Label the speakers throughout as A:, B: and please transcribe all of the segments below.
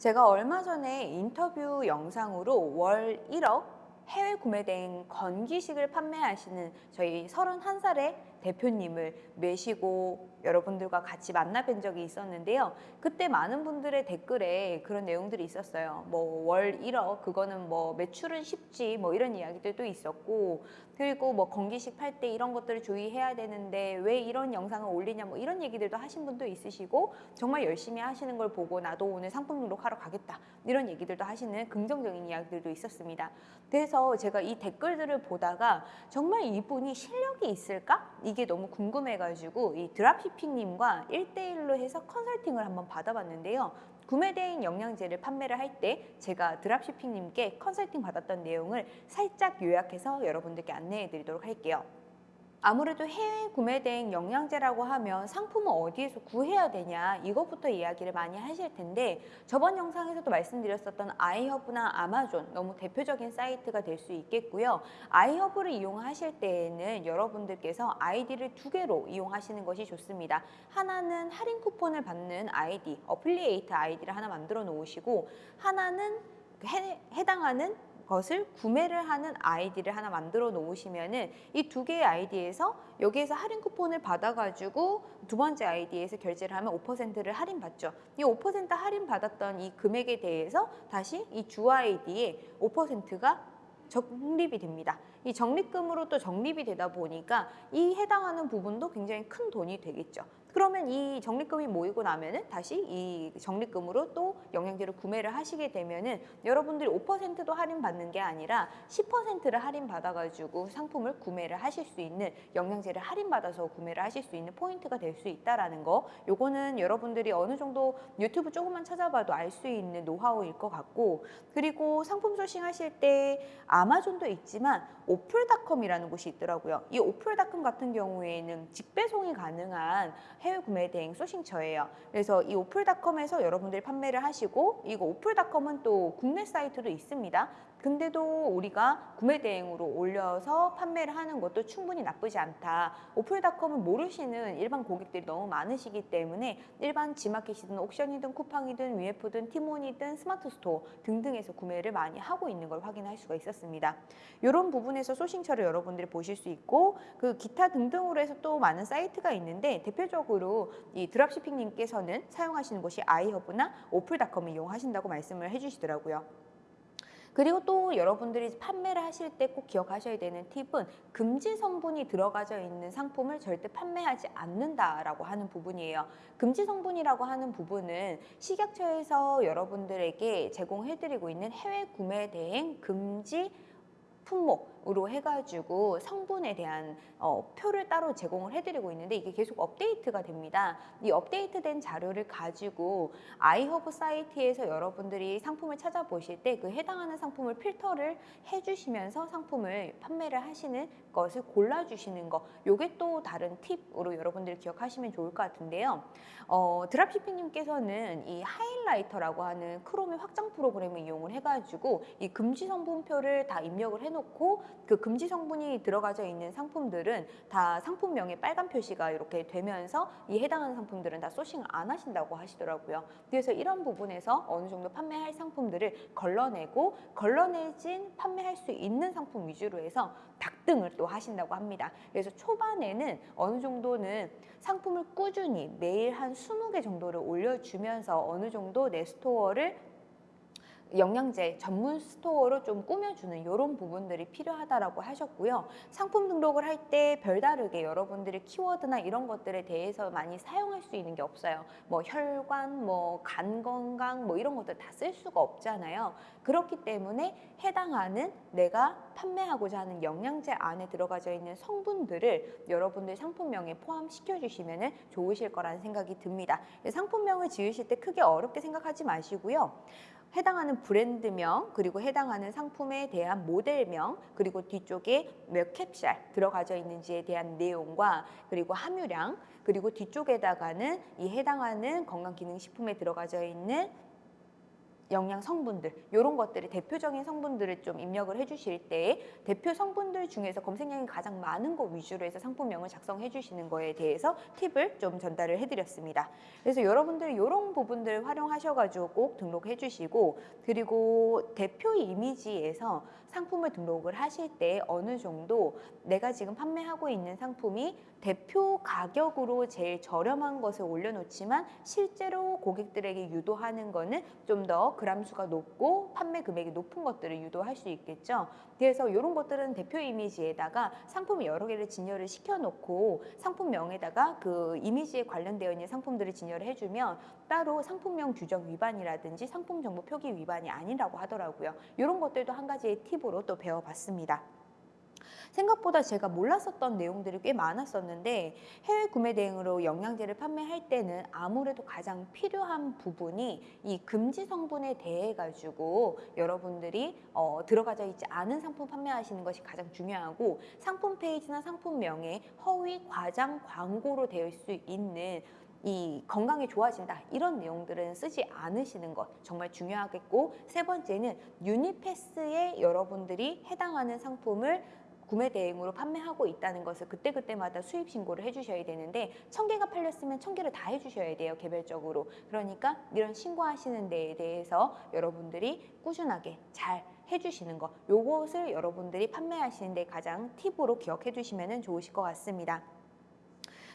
A: 제가 얼마 전에 인터뷰 영상으로 월 1억 해외 구매된 건기식을 판매하시는 저희 31살의 대표님을 매시고 여러분들과 같이 만나 뵌 적이 있었는데요. 그때 많은 분들의 댓글에 그런 내용들이 있었어요. 뭐 월 1억 그거는 뭐 매출은 쉽지 뭐 이런 이야기들도 있었고 그리고 뭐 건기식 팔 때 이런 것들을 주의해야 되는데 왜 이런 영상을 올리냐 뭐 이런 얘기들도 하신 분도 있으시고 정말 열심히 하시는 걸 보고 나도 오늘 상품 등록하러 가겠다 이런 얘기들도 하시는 긍정적인 이야기들도 있었습니다. 그래서 제가 이 댓글들을 보다가 정말 이분이 실력이 있을까? 이게 너무 궁금해가지고 이 드랍시핑님과 1대1로 해서 컨설팅을 한번 받아봤는데요. 구매대행 영양제를 판매를 할 때 제가 드랍시핑님께 컨설팅 받았던 내용을 살짝 요약해서 여러분들께 안내해 드리도록 할게요. 아무래도 해외 구매 대행 영양제라고 하면 상품은 어디에서 구해야 되냐 이것부터 이야기를 많이 하실 텐데 저번 영상에서도 말씀드렸었던 아이허브나 아마존 너무 대표적인 사이트가 될 수 있겠고요. 아이허브를 이용하실 때에는 여러분들께서 아이디를 두 개로 이용하시는 것이 좋습니다. 하나는 할인 쿠폰을 받는 아이디, affiliate 아이디를 하나 만들어 놓으시고 하나는 해, 해당하는 것을 구매를 하는 아이디를 하나 만들어 놓으시면은 이 두 개의 아이디에서 여기에서 할인 쿠폰을 받아가지고 두 번째 아이디에서 결제를 하면 5%를 할인 받죠. 이 5% 할인 받았던 이 금액에 대해서 다시 이 주 아이디에 5%가 적립이 됩니다. 이 적립금으로 또 적립이 되다 보니까 이 해당하는 부분도 굉장히 큰 돈이 되겠죠. 그러면 이 적립금이 모이고 나면은 다시 이 적립금으로 또 영양제를 구매를 하시게 되면은 여러분들이 5%도 할인 받는 게 아니라 10%를 할인 받아가지고 상품을 구매를 하실 수 있는 영양제를 할인 받아서 구매를 하실 수 있는 포인트가 될 수 있다라는 거. 요거는 여러분들이 어느 정도 유튜브 조금만 찾아봐도 알 수 있는 노하우일 것 같고 그리고 상품 sourcing 하실 때 아마존도 있지만 오플닷컴이라는 곳이 있더라고요. 이 오플닷컴 같은 경우에는 직배송이 가능한 해외 구매 대행 sourcing처예요. 그래서 이 오플닷컴에서 여러분들이 판매를 하시고 이거 오플닷컴은 또 국내 사이트도 있습니다. 근데도 우리가 구매 대행으로 올려서 판매를 하는 것도 충분히 나쁘지 않다. 오플닷컴을 모르시는 일반 고객들이 너무 많으시기 때문에 일반 지마켓이든 옥션이든 쿠팡이든 위메프든 티몬이든 스마트 스토어 등등에서 구매를 많이 하고 있는 걸 확인할 수가 있었습니다. 이런 부분에서 소싱처를 여러분들이 보실 수 있고 그 기타 등등으로 해서 또 많은 사이트가 있는데 대표적으로 이 드랍시핑님께서는 사용하시는 곳이 아이허브나 오플닷컴을 이용하신다고 말씀을 해주시더라고요. 그리고 또 여러분들이 판매를 하실 때 꼭 기억하셔야 되는 팁은 금지 성분이 들어가져 있는 상품을 절대 판매하지 않는다라고 하는 부분이에요. 금지 성분이라고 하는 부분은 식약처에서 여러분들에게 제공해드리고 있는 해외 구매 대행 금지 품목으로 해가지고 성분에 대한 어, 표를 따로 제공을 해드리고 있는데 이게 계속 업데이트가 됩니다. 이 업데이트된 자료를 가지고 아이허브 사이트에서 여러분들이 상품을 찾아보실 때 그 해당하는 상품을 필터를 해주시면서 상품을 판매를 하시는 것을 골라주시는 거 요게 또 다른 팁으로 여러분들이 기억하시면 좋을 것 같은데요. 어, 드랍시핑님께서는 이 하이라이터라고 하는 크롬의 확장 프로그램을 이용을 해가지고 이 금지 성분표를 다 입력을 해놓고 그 금지 성분이 들어가져 있는 상품들은 다 상품명에 빨간 표시가 이렇게 되면서 이 해당하는 상품들은 다 sourcing을 안 하신다고 하시더라고요. 그래서 이런 부분에서 어느 정도 판매할 상품들을 걸러내고 걸러내진 판매할 수 있는 상품 위주로 해서 닥등을 또 하신다고 합니다. 그래서 초반에는 어느 정도는 상품을 꾸준히 매일 한 20개 정도를 올려주면서 어느 정도 내 스토어를 영양제 전문 스토어로 좀 꾸며주는 이런 부분들이 필요하다라고 하셨고요. 상품 등록을 할 때 별다르게 여러분들의 키워드나 이런 것들에 대해서 많이 사용할 수 있는 게 없어요. 뭐 혈관, 뭐 간 건강, 뭐 이런 것들 다 쓸 수가 없잖아요. 그렇기 때문에 해당하는 내가 판매하고자 하는 영양제 안에 들어가져 있는 성분들을 여러분들 상품명에 포함시켜 주시면 좋으실 거라는 생각이 듭니다. 상품명을 지으실 때 크게 어렵게 생각하지 마시고요. 해당하는 브랜드명 그리고 해당하는 상품에 대한 모델명 그리고 뒤쪽에 몇 캡슐 들어가져 있는지에 대한 내용과 그리고 함유량 그리고 뒤쪽에다가는 이 해당하는 건강기능식품에 들어가져 있는 영양 성분들 이런 것들이 대표적인 성분들을 좀 입력을 해주실 때 대표 성분들 중에서 검색량이 가장 많은 것 위주로 해서 상품명을 작성해 주시는 거에 대해서 팁을 좀 전달을 해드렸습니다. 그래서 여러분들 이런 부분들 활용하셔가지고 꼭 등록해 주시고 그리고 대표 이미지에서 상품을 등록을 하실 때 어느 정도 내가 지금 판매하고 있는 상품이 대표 가격으로 제일 저렴한 것을 올려놓지만 실제로 고객들에게 유도하는 거는 좀 더 그람수가 높고 판매 금액이 높은 것들을 유도할 수 있겠죠. 그래서 이런 것들은 대표 이미지에다가 상품 여러 개를 진열을 시켜놓고 상품명에다가 그 이미지에 관련되어 있는 상품들을 진열을 해주면 따로 상품명 규정 위반이라든지 상품 정보 표기 위반이 아니라고 하더라고요. 이런 것들도 한 가지의 팁으로 또 배워봤습니다. 생각보다 제가 몰랐었던 내용들이 꽤 많았었는데 해외 구매 대행으로 영양제를 판매할 때는 아무래도 가장 필요한 부분이 이 금지 성분에 대해 가지고 여러분들이 어, 들어가져 있지 않은 상품 판매하시는 것이 가장 중요하고 상품 페이지나 상품명에 허위 과장 광고로 되어 있을 수 있는 이 건강이 좋아진다. 이런 내용들은 쓰지 않으시는 것 정말 중요하겠고 세 번째는 유니패스에 여러분들이 해당하는 상품을 구매 대행으로 판매하고 있다는 것을 그때그때마다 수입 신고를 해주셔야 되는데 천 개가 팔렸으면 천 개를 다 해주셔야 돼요 개별적으로 그러니까 이런 신고하시는 데에 대해서 여러분들이 꾸준하게 잘 해주시는 거 요것을 여러분들이 판매하시는 데 가장 팁으로 기억해 주시면 좋으실 것 같습니다.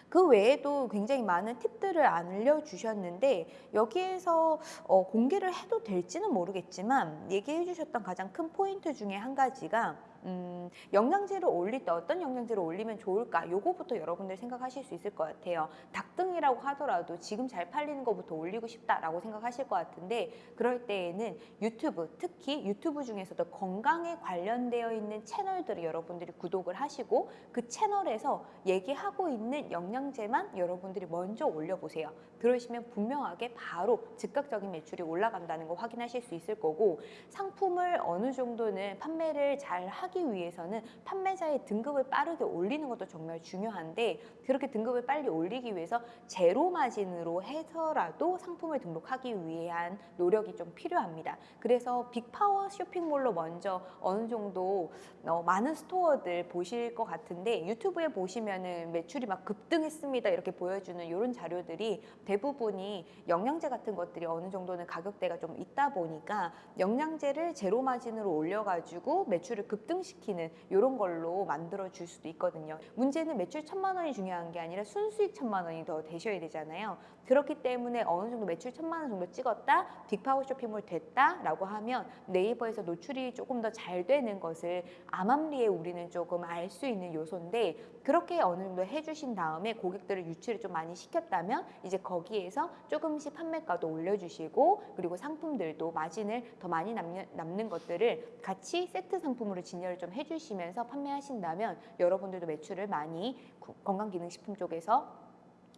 A: 그 외에도 굉장히 많은 팁들을 알려주셨는데 여기에서 어, 공개를 해도 될지는 모르겠지만 얘기해 주셨던 가장 큰 포인트 중에 한 가지가 음, 영양제를 올릴 때 어떤 영양제를 올리면 좋을까? 요거부터 여러분들 생각하실 수 있을 것 같아요. 닭등이라고 하더라도 지금 잘 팔리는 것부터 올리고 싶다라고 생각하실 것 같은데 그럴 때에는 유튜브, 특히 유튜브 중에서도 건강에 관련되어 있는 채널들을 여러분들이 구독을 하시고 그 채널에서 얘기하고 있는 영양제만 여러분들이 먼저 올려보세요. 그러시면 분명하게 바로 즉각적인 매출이 올라간다는 거 확인하실 수 있을 거고 상품을 어느 정도는 판매를 잘 하기 하기 위해서는 판매자의 등급을 빠르게 올리는 것도 정말 중요한데 그렇게 등급을 빨리 올리기 위해서 제로 마진으로 해서라도 상품을 등록하기 위한 노력이 좀 필요합니다. 그래서 빅파워 쇼핑몰로 먼저 어느 정도 어, 많은 스토어들 보실 것 같은데 유튜브에 보시면은 매출이 막 급등했습니다 이렇게 보여주는 이런 자료들이 대부분이 영양제 같은 것들이 어느 정도는 가격대가 좀 있다 보니까 영양제를 제로 마진으로 올려가지고 매출을 급등 시키는 이런 걸로 만들어 줄 수도 있거든요. 문제는 매출 천만 원이 중요한 게 아니라 순수익 천만 원이 더 되셔야 되잖아요. 그렇기 때문에 어느 정도 매출 천만 원 정도 찍었다, 빅파워 쇼핑몰 됐다 라고 하면 네이버에서 노출이 조금 더 잘 되는 것을 암암리에 우리는 조금 알 수 있는 요소인데 그렇게 어느 정도 해주신 다음에 고객들을 유치를 좀 많이 시켰다면 이제 거기에서 조금씩 판매가도 올려주시고 그리고 상품들도 마진을 더 많이 남는, 남는 것들을 같이 세트 상품으로 진열을 좀 해주시면서 판매하신다면 여러분들도 매출을 많이 건강기능식품 쪽에서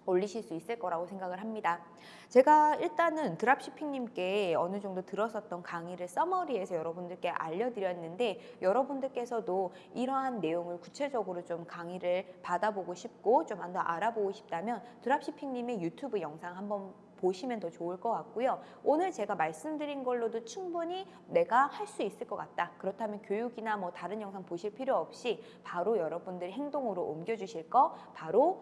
A: 올리실 수 있을 거라고 생각을 합니다. 제가 일단은 드랍시핑님께 어느 정도 들었었던 강의를 서머리에서 여러분들께 알려드렸는데 여러분들께서도 이러한 내용을 구체적으로 좀 강의를 받아보고 싶고 좀 더 알아보고 싶다면 드랍시핑님의 유튜브 영상 한번 보시면 더 좋을 것 같고요. 오늘 제가 말씀드린 걸로도 충분히 내가 할 수 있을 것 같다. 그렇다면 교육이나 뭐 다른 영상 보실 필요 없이 바로 여러분들이 행동으로 옮겨주실 거 바로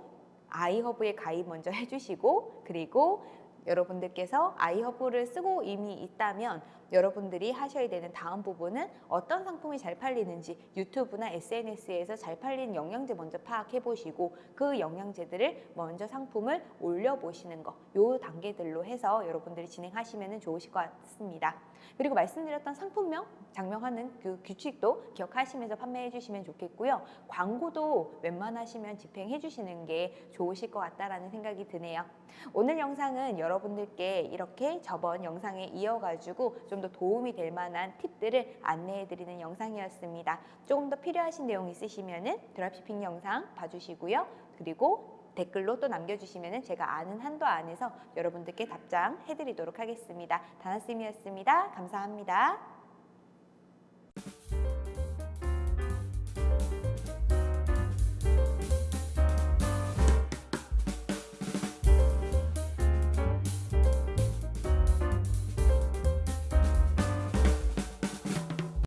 A: 아이허브에 가입 먼저 해주시고 그리고 여러분들께서 아이허브를 쓰고 이미 있다면 여러분들이 하셔야 되는 다음 부분은 어떤 상품이 잘 팔리는지 유튜브나 SNS에서 잘 팔리는 영양제 먼저 파악해 보시고 그 영양제들을 먼저 상품을 올려보시는 거 요 단계들로 해서 여러분들이 진행하시면 좋으실 것 같습니다. 그리고 말씀드렸던 상품명 장명하는 그 규칙도 기억하시면서 판매해 주시면 좋겠고요. 광고도 웬만하시면 집행해 주시는 게 좋으실 것 같다라는 생각이 드네요. 오늘 영상은 여러분들께 이렇게 저번 영상에 이어가지고 좀 더 도움이 될 만한 팁들을 안내해 드리는 영상이었습니다. 조금 더 필요하신 내용 있으시면 드랍시핑 영상 봐주시고요. 그리고 댓글로 또 남겨주시면 제가 아는 한도 안에서 여러분들께 답장해 드리도록 하겠습니다. 다나쌤이었습니다. 감사합니다.